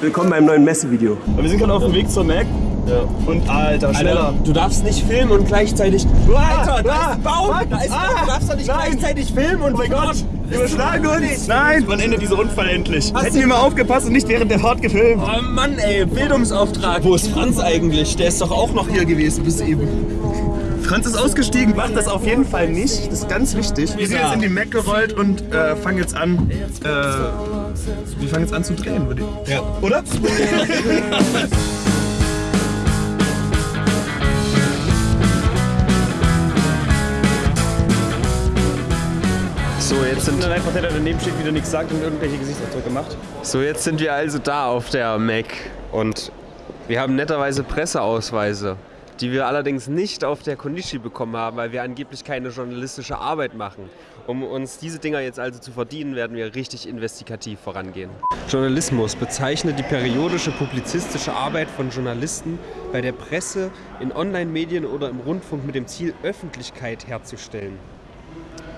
Willkommen beim neuen Messevideo. Wir sind gerade auf dem Weg zur Mac. Ja. Und Alter, schneller. Alter, du darfst nicht filmen und gleichzeitig. Alter, da ist ein Baum! Ah, Da ist ein Baum! Du darfst doch nicht Nein. gleichzeitig filmen und. Oh mein Gott! Überschlagen uns! Nein! Wann endet dieser Unfall endlich? Hätten wir mal aufgepasst und nicht während der Fahrt gefilmt. Oh Mann, ey, Bildungsauftrag. Wo ist Franz eigentlich? Der ist doch auch noch hier gewesen bis eben. Franz ist ausgestiegen, macht das auf jeden Fall nicht. Das ist ganz wichtig. Wir sind jetzt in die Mac gerollt und äh, fangen jetzt an. Äh, wir fangen jetzt an zu drehen, würde ich. Ja. Oder? So, jetzt sind, Und einfach der, der daneben steht, wieder nichts sagt und irgendwelche Gesichtsausdrücke macht. so, jetzt sind wir also da auf der Mac und wir haben netterweise Presseausweise, die wir allerdings nicht auf der Konishi bekommen haben, weil wir angeblich keine journalistische Arbeit machen. Um uns diese Dinger jetzt also zu verdienen, werden wir richtig investigativ vorangehen. Journalismus bezeichnet die periodische publizistische Arbeit von Journalisten bei der Presse, in Online-Medien oder im Rundfunk mit dem Ziel, Öffentlichkeit herzustellen.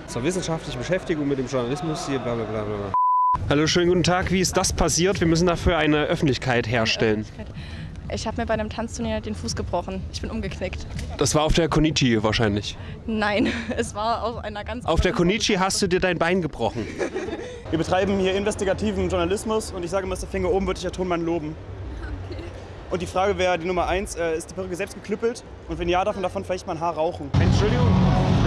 Zur wissenschaftlichen Beschäftigung mit dem Journalismus hier bla bla bla. Hallo, schönen guten Tag. Wie ist das passiert? Wir müssen dafür eine Öffentlichkeit herstellen. Ich habe mir bei einem Tanzturnier den Fuß gebrochen. Ich bin umgeknickt. Das war auf der Konichi wahrscheinlich. Nein, es war aus einer ganz Auf der Konichi hast du dir dein Bein gebrochen. Wir betreiben hier investigativen Journalismus und ich sage immer, Mr. Finger oben würde ich der Tonmann loben. Und die Frage wäre, die Nummer eins, äh, ist die Perücke selbst geklüppelt? Und wenn ja, darf man davon vielleicht mal ein Haar rauchen? Entschuldigung,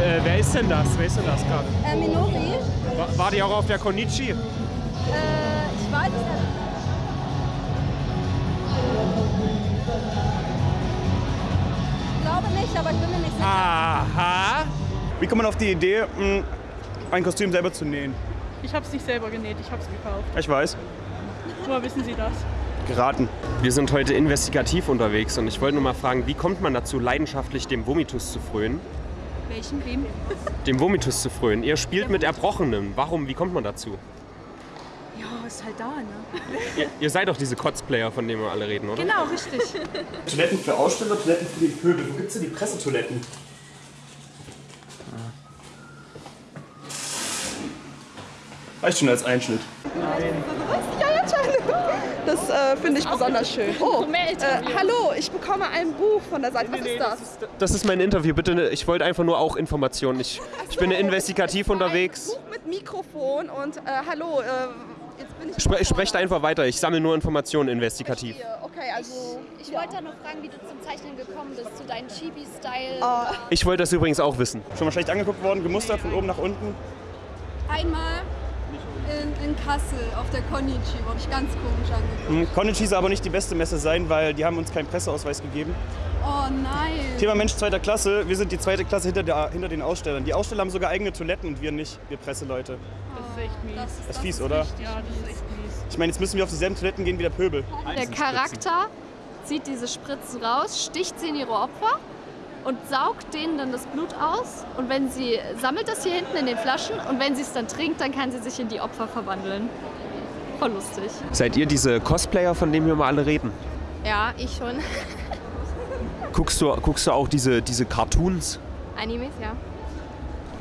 äh, wer ist denn das? Wer ist denn das gerade? Äh, Minori? War, war die auch auf der Konichi? Äh, ich weiß es nicht. Ich aber ich bin mir nicht sicher. Aha. Wie kommt man auf die Idee, mh, ein Kostüm selber zu nähen? Ich habe es nicht selber genäht, ich habe es gekauft. Ich weiß. Woher wissen Sie das? Geraten. Wir sind heute investigativ unterwegs und ich wollte nur mal fragen, wie kommt man dazu, leidenschaftlich dem Vomitus zu frönen? Welchen? Wem? Dem Vomitus zu frönen. Ihr spielt mit Erbrochenem. Warum? Wie kommt man dazu? Ja, ist halt da, ne? Ihr, ihr seid doch diese Kotzplayer, von denen wir alle reden, oder? Genau, richtig. Toiletten für Aussteller, Toiletten für den Pöbel. Wo gibt's denn die Pressetoiletten? Reicht schon als Einschnitt. Ja, jetzt schon. Das äh, finde ich besonders schön. Oh, äh, hallo, ich bekomme ein Buch von der Seite. Was ist das? Das ist mein Interview, bitte. Ich wollte einfach nur auch Informationen. Ich, ich bin investigativ unterwegs. Ein Buch mit Mikrofon und äh, hallo, jetzt bin ich... Spre sprecht einfach weiter. Ich sammle nur Informationen investigativ. Okay, also... Ich wollte da noch fragen, wie du zum Zeichnen gekommen bist, zu deinem Chibi-Style. Äh, Ich wollte das übrigens auch wissen. Schon mal schlecht angeguckt worden, gemustert von oben nach unten. Einmal in, in Kassel auf der Konichi wurde ich ganz komisch angeguckt. Hm, Konichi soll aber nicht die beste Messe sein, weil die haben uns keinen Presseausweis gegeben. Oh nein. Thema Mensch zweiter Klasse. Wir sind die zweite Klasse hinter, der, hinter den Ausstellern. Die Aussteller haben sogar eigene Toiletten und wir nicht, wir Presseleute. Das ist echt mies. Das ist fies, oder? Ja, das ist echt mies. Ich meine, jetzt müssen wir auf dieselben Toiletten gehen wie der Pöbel. Der Charakter zieht diese Spritzen raus, sticht sie in ihre Opfer und saugt denen dann das Blut aus. Und wenn sie sammelt das hier hinten in den Flaschen und wenn sie es dann trinkt, dann kann sie sich in die Opfer verwandeln. Voll lustig. Seid ihr diese Cosplayer, von denen wir mal alle reden? Ja, ich schon. Guckst du, guckst du auch diese, diese Cartoons? Animes, ja.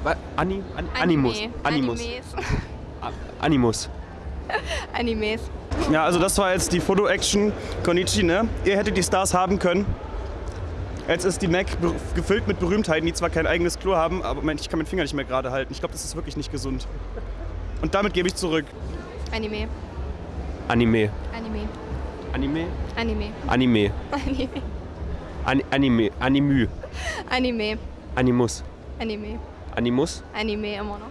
Wa- Ani, an, Animus. Animus. Animes. Animus. Animes. Ja, also das war jetzt die Foto-Action Konichi, ne? Ihr hättet die Stars haben können. Jetzt ist die Mac gefüllt mit Berühmtheiten, die zwar kein eigenes Klo haben, aber Moment, ich kann meinen Finger nicht mehr gerade halten. Ich glaube, das ist wirklich nicht gesund. Und damit gebe ich zurück. Anime. Anime. Anime. Anime? Anime. Anime. Anime. An, Anime. Animü. Anime. Animus. Anime. Animus. Anime immer noch.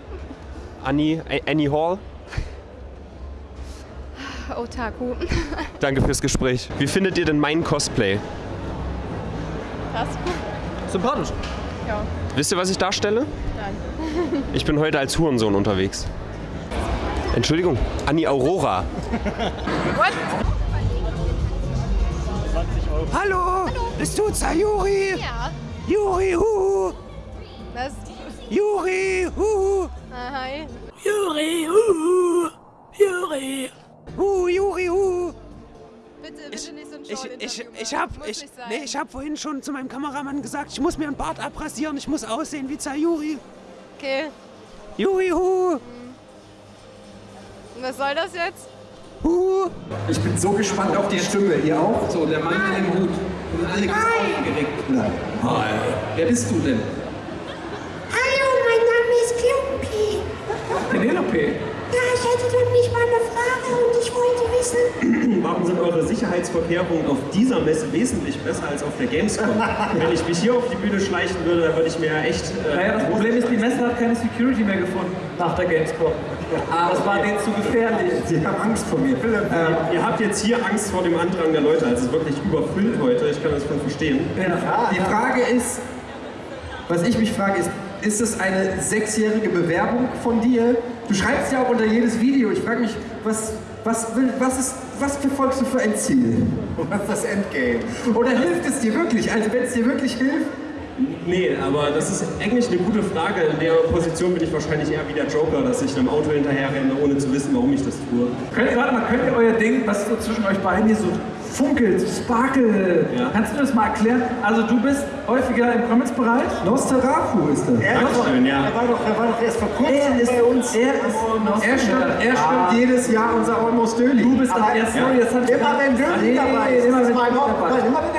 Annie. Annie Hall. Otaku. Danke fürs Gespräch. Wie findet ihr denn mein Cosplay? Das? Sympathisch. Ja. Wisst ihr, was ich darstelle? Nein. Ich bin heute als Hurensohn unterwegs. Entschuldigung, Annie Aurora. Hallo, bist du Sayuri? Ja. Juri, huhu. Was? Juri, huhu. Ah, hi. Juri, huhu. Juri. Hu, Juri, hu. Bitte, bitte Ich, nicht so ein ich, ich, ich machen. hab, Muss ich, nee, ich hab vorhin schon zu meinem Kameramann gesagt, ich muss mir einen Bart abrasieren, ich muss aussehen wie Sayuri. Okay. Juri, hu. Was soll das jetzt? Ich bin so gespannt auf die Stimme. Ihr auch? So, der Mann mit dem Hut. Sind alle ganz aufgeregt. Nein. Hi. Wer bist du denn? Hallo, mein Name ist Klumpi. Penelope. Ja, ich hätte für mich mal eine Frage und ich wollte wissen, Warum sind eure Sicherheitsvorkehrungen auf dieser Messe wesentlich besser als auf der Gamescom? Wenn ich mich hier auf die Bühne schleichen würde, dann würde ich mir echt. Äh, Naja, das Problem ist, die Messe hat keine Security mehr gefunden nach der Gamescom. Das war denen zu gefährlich. Sie haben Angst vor mir. Ähm, ihr habt jetzt hier Angst vor dem Andrang der Leute. Also es ist wirklich überfüllt heute. Ich kann das voll verstehen. Ja. Die Frage ist, was ich mich frage, ist, ist es eine sechsjährige Bewerbung von dir? Du schreibst ja auch unter jedes Video. Ich frage mich, was, was, will, was, ist, was verfolgst du für ein Ziel? Was ist das Endgame? Oder hilft es dir wirklich? Also wenn es dir wirklich hilft, Nee, aber das ist eigentlich eine gute Frage. In der Position bin ich wahrscheinlich eher wie der Joker, dass ich einem Auto hinterher renne, ohne zu wissen, warum ich das tue. Könnt, warte mal, könnt ihr euer Ding, was so zwischen euch beiden hier so funkelt, sparkelt, kannst du das mal erklären? Also du bist häufiger im Comics-Bereich? Nosterafu ist das. Er, Dankeschön, ja. er, war doch, er war doch erst vor kurzem Er ist bei uns. Er ist Er stimmt, er stimmt jedes Jahr unser Almost Daily. Du bist aber erst jetzt ich Immer wenn Nee, dabei ist. Immer wenn Zwei Dödel Wochen. dabei ist. Immer wenn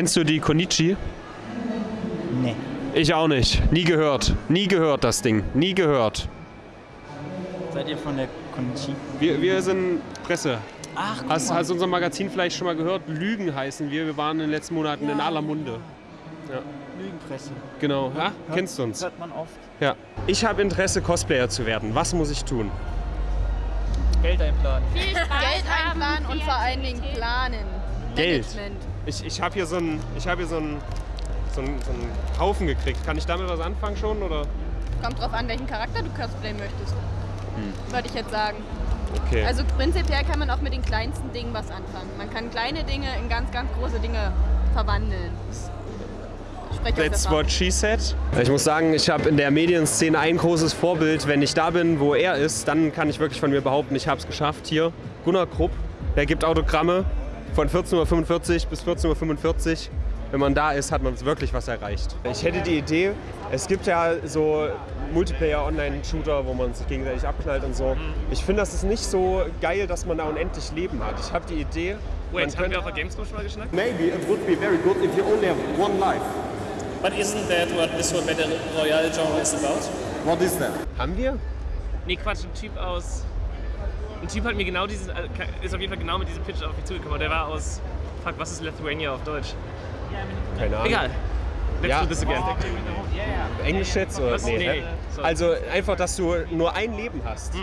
Kennst du die Konichi? Nee. Ich auch nicht. Nie gehört. Nie gehört das Ding. Nie gehört. Seid ihr von der Konichi? Wir, wir sind Presse. Ach, guck Hast, hast du unser Magazin vielleicht schon mal gehört? Lügen heißen wir. Wir waren in den letzten Monaten in aller Munde. Ja. Lügenpresse. Genau. Ja, Hört- kennst du uns? Hört man oft. Ja. Ich habe Interesse, Cosplayer zu werden. Was muss ich tun? Geld einplanen. Geld einplanen und vor allen Dingen planen. Geld. Management. Ich, ich habe hier so einen ich hab hier so einen, so, einen, so einen Haufen gekriegt. Kann ich damit was anfangen schon? Oder? Kommt drauf an, welchen Charakter du cosplayen möchtest. Würde ich jetzt sagen. Okay. Also prinzipiell kann man auch mit den kleinsten Dingen was anfangen. Man kann kleine Dinge in ganz, ganz große Dinge verwandeln. That's what she said. Ich muss sagen, ich habe in der Medienszene ein großes Vorbild. Wenn ich da bin, wo er ist, dann kann ich wirklich von mir behaupten, ich habe es geschafft. Hier, Gunnar Krupp, der gibt Autogramme von 14.45 Uhr bis 14.45 Uhr. Wenn man da ist, hat man wirklich was erreicht. Ich hätte die Idee, es gibt ja so Multiplayer-Online-Shooter, wo man sich gegenseitig abknallt und so. Ich finde, das ist nicht so geil, dass man da unendlich Leben hat. Ich habe die Idee, Wait, man haben könnte- wir auf der Gamescom schon mal geschnackt? Maybe it would be very good if you only have one life. But isn't that what this whole Battle Royale genre is about? What is that? Haben wir? Nee, Quatsch, ein Typ aus. Ein Typ hat mir genau dieses. äh, ist auf jeden Fall genau mit diesem Pitch auf mich zugekommen. Der war aus. Fuck, was ist Lithuania auf Deutsch? Keine Ahnung. Egal. Let's Ja. do this again. Englisch jetzt oder? Was? Nee, Nee. So. Also einfach, dass du nur ein Leben hast.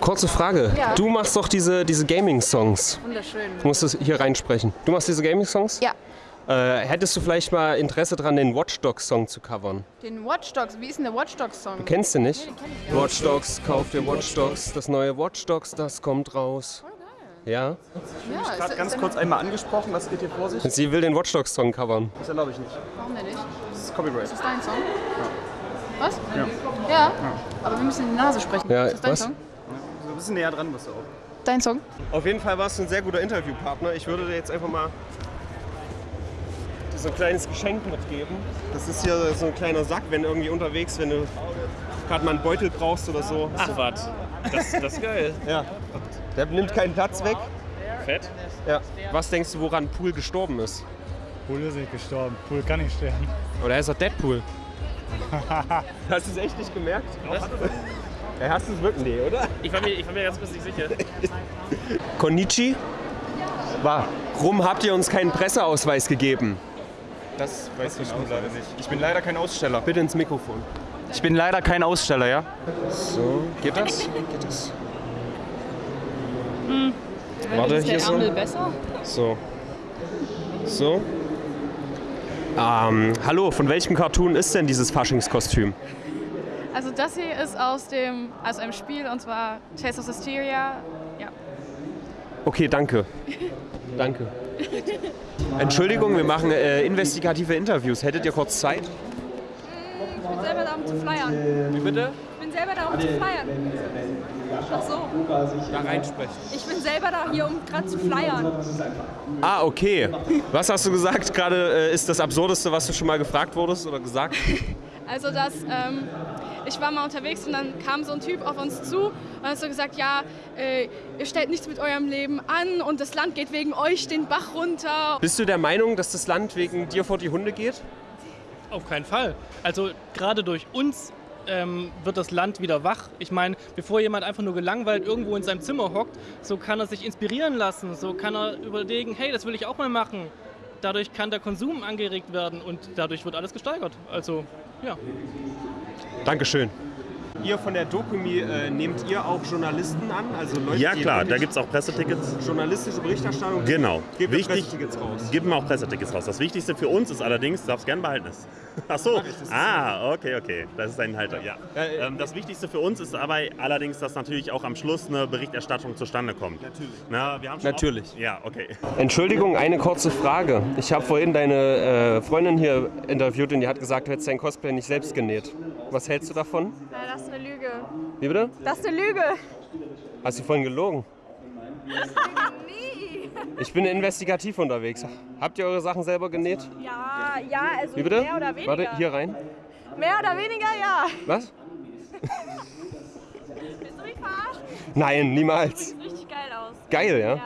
Kurze Frage. Ja. Du machst doch diese, diese Gaming-Songs. Wunderschön. Du musst es hier reinsprechen. Du machst diese Gaming-Songs? Ja. Äh, hättest du vielleicht mal Interesse daran, den Watch Dogs Song zu covern? Den Watch Dogs, wie ist denn der Watch Dogs Song? Du kennst den nicht? Nee, den kenn ich gar Watch Dogs, kauf dir Watch Dogs, das neue Watch Dogs, das kommt raus. Ja? Ja, Ich gerade ganz kurz einmal angesprochen, was geht hier vor sich? Sie will den Watch Dogs Song covern. Das erlaube ich nicht. Warum denn nicht? Das ist Copyright. Ist das dein Song? Was? Ja. Ja. Aber wir müssen in die Nase sprechen. Ja, ist das dein was? Song? So ein bisschen näher dran bist du auch. Dein Song? Auf jeden Fall warst du ein sehr guter Interviewpartner. Ich würde dir jetzt einfach mal so ein kleines Geschenk mitgeben. Das ist hier so ein kleiner Sack, wenn irgendwie unterwegs, wenn du gerade mal einen Beutel brauchst oder so. Ach was, das, das ist geil. Ja. Der nimmt keinen Platz weg. Fett. Ja. Was denkst du, woran Pool gestorben ist? Pool ist nicht gestorben. Pool kann nicht sterben. Oder ist er Deadpool? Hast du es echt nicht gemerkt? Was? Ja, hast du es wirklich? Nee, oder? Ich war, mir, ich war mir ganz kurz nicht sicher. Konnichi? Warum habt ihr uns keinen Presseausweis gegeben? Das weiß ich auch leider nicht. Ich bin leider kein Aussteller. Bitte ins Mikrofon. Ich bin leider kein Aussteller, ja? So, geht das? Geht das? Hm. Warte, ist der hier so. Ärmel besser? So. So. Ähm, hallo, von welchem Cartoon ist denn dieses Faschingskostüm? Also das hier ist aus dem, also einem Spiel und zwar Taste of Hysteria. Ja. Okay, danke. Danke. Entschuldigung, wir machen äh, investigative Interviews. Hättet ihr kurz Zeit? Ich bin selber da, um zu flyern. Wie bitte? Ich bin selber da, um zu flyern. Ach so. Da reinsprechen. Ich bin selber da hier, um gerade zu flyern. Ah, okay. Was hast du gesagt? Gerade äh, ist das Absurdeste, was du schon mal gefragt wurdest oder gesagt? Also das, ähm, ich war mal unterwegs und dann kam so ein Typ auf uns zu und hat so gesagt, ja, äh, ihr stellt nichts mit eurem Leben an und das Land geht wegen euch den Bach runter. Bist du der Meinung, dass das Land wegen dir vor die Hunde geht? Auf keinen Fall. Also gerade durch uns ähm, wird das Land wieder wach. Ich meine, bevor jemand einfach nur gelangweilt irgendwo in seinem Zimmer hockt, so kann er sich inspirieren lassen, so kann er überlegen, hey, das will ich auch mal machen. Dadurch kann der Konsum angeregt werden und dadurch wird alles gesteigert. Also, ja. Dankeschön. Ihr von der Dokumi, äh, nehmt ihr auch Journalisten an? Also Leute, Ja klar, da gibt es auch Pressetickets. Journalistische Berichterstattung? Genau. Gebt Wichtig, Pressetickets raus? geben wir auch Pressetickets raus. Das Wichtigste für uns ist allerdings, du darfst gerne behalten es. Ach so. Ah, okay, okay. Das ist ein Halter, ja. Ähm, das Wichtigste für uns ist aber allerdings, dass natürlich auch am Schluss eine Berichterstattung zustande kommt. Natürlich. Na, wir haben schon Natürlich. Auch, ja, okay. Entschuldigung, eine kurze Frage. Ich habe vorhin deine äh, Freundin hier interviewt und die hat gesagt, du hättest dein Cosplay nicht selbst genäht. Was hältst du davon? Nein, das ist eine Lüge. Wie bitte? Das ist eine Lüge. Hast du vorhin gelogen? Nie. Ich bin investigativ unterwegs. Habt ihr eure Sachen selber genäht? Ja, ja, also Wie bitte? mehr oder weniger. Warte, hier rein. Mehr oder weniger, ja. Was? Willst du mich verarschen? Nein, niemals. Sieht richtig geil aus. Geil, ja?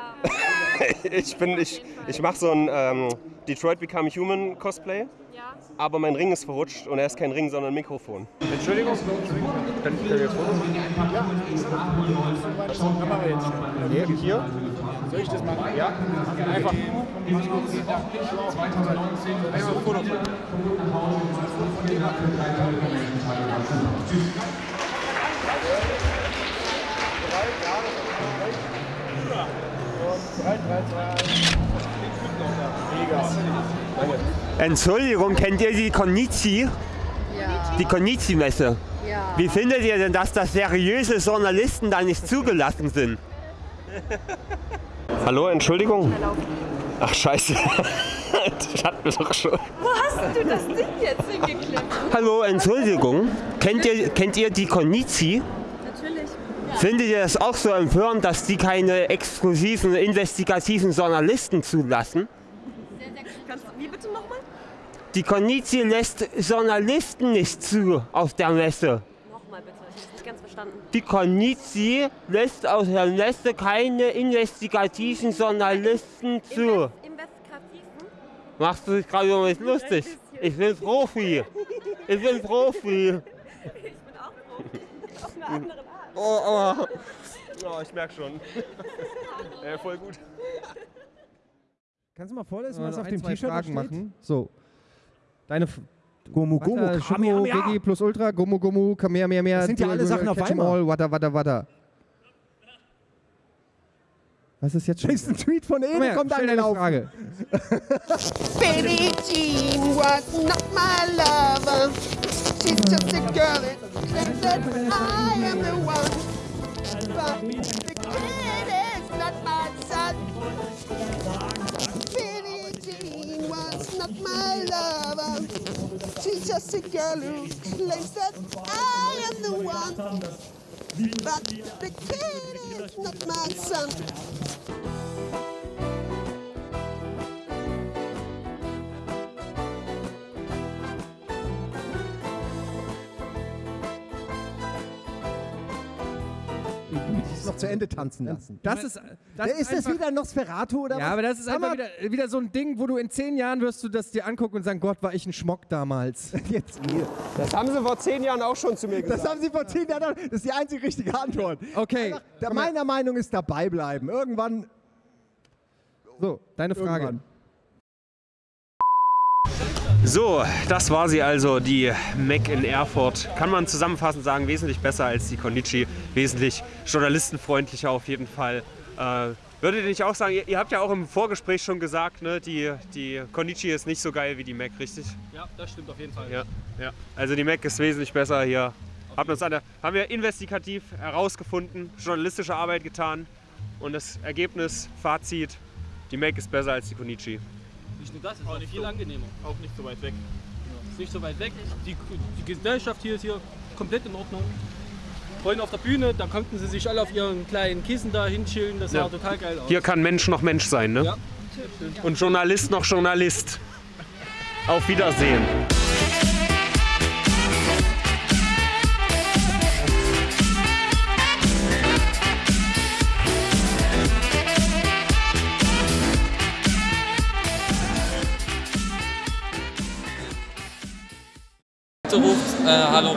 ich bin, ich, ich mache so ein ähm, Detroit Become Human Cosplay. Ja. Aber mein Ring ist verrutscht und er ist kein Ring, sondern ein Mikrofon. Entschuldigung, können wir jetzt Fotos Hier, hier? Soll ich das machen? Ja. Einfach. Einfach ein Foto machen. Entschuldigung, kennt ihr die Konichi? Ja. Die Konichi-Messe? Ja. Wie findet ihr denn, dass da seriöse Journalisten da nicht zugelassen sind? Hallo, Entschuldigung? Ach, scheiße. das hatten wir doch schon. Wo hast du das Ding jetzt hingeklemmt? Hallo, Entschuldigung. Kennt ihr, kennt ihr die Konichi? Natürlich. Findet ihr das auch so empörend, dass die keine exklusiven, investigativen Journalisten zulassen? Kannst du, wie bitte nochmal? Die Konichi lässt Journalisten nicht zu auf der Messe. Nochmal bitte, ich hab's nicht ganz verstanden. Die Konichi lässt auf der Messe keine investigativen Journalisten zu. Investigativen? Machst du dich gerade über mich lustig? Ich bin Profi. Ich bin Profi. Ich bin auch Profi. Auf eine andere Art. Oh, oh. oh ich merke schon. äh, voll gut. Kannst du mal vorlesen, was auf ein, dem T-Shirt steht? machen? So. Deine, F- Gomu Gomu, Kamehameha. Gigi plus Ultra, Gomu Gomu, Kamehameha. Das sind ja alle Sachen auf einmal. all, Wada, wada, wada. Was ist jetzt schon? Ein Tweet von Komm Ede, her, kommt angelaufen. Frage. Billie Jean was not my lover. She's just a girl that claims that I am the one. But the kid is not my son. She's just a girl who claims that I am the one. But the kid is not my son. Das noch zu Ende tanzen lassen. Das ist, das ist, das wieder Nosferatu oder Ja, was? aber das ist einfach wieder, wieder so ein Ding, wo du in zehn Jahren wirst du das dir angucken und sagen, Gott, war ich ein Schmock damals. Jetzt Das haben sie vor zehn Jahren auch schon zu mir gesagt. Das haben Sie vor zehn Jahren. Das ist die einzige richtige Antwort. Okay. Einfach, meiner Meinung ist dabei bleiben. Irgendwann. So, deine Frage. Irgendwann. So, das war sie also, die Mac in Erfurt. Kann man zusammenfassend sagen, wesentlich besser als die Konichi, wesentlich journalistenfreundlicher auf jeden Fall. Äh, würdet ihr nicht auch sagen, ihr, ihr habt ja auch im Vorgespräch schon gesagt, ne, die, die Konichi ist nicht so geil wie die Mac, richtig? Ja, das stimmt auf jeden Fall. Ja, ja. Also die Mac ist wesentlich besser hier. Haben, uns der, haben wir investigativ herausgefunden, journalistische Arbeit getan und das Ergebnis, Fazit, die Mac ist besser als die Konichi. Nicht nur das, ist auch viel so- angenehmer. Auch nicht so weit weg. Ist nicht so weit weg. Die, die Gesellschaft hier ist hier komplett in Ordnung. Vorhin auf der Bühne, da konnten sie sich alle auf ihren kleinen Kissen da hinchillen. Das Ja. sah total geil aus. Hier kann Mensch noch Mensch sein, ne? Ja. Und Journalist noch Journalist. Auf Wiedersehen.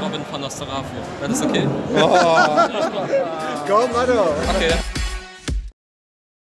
Robin von Nostarafu. Wäre das okay? Oh. Komm, Manu. Okay.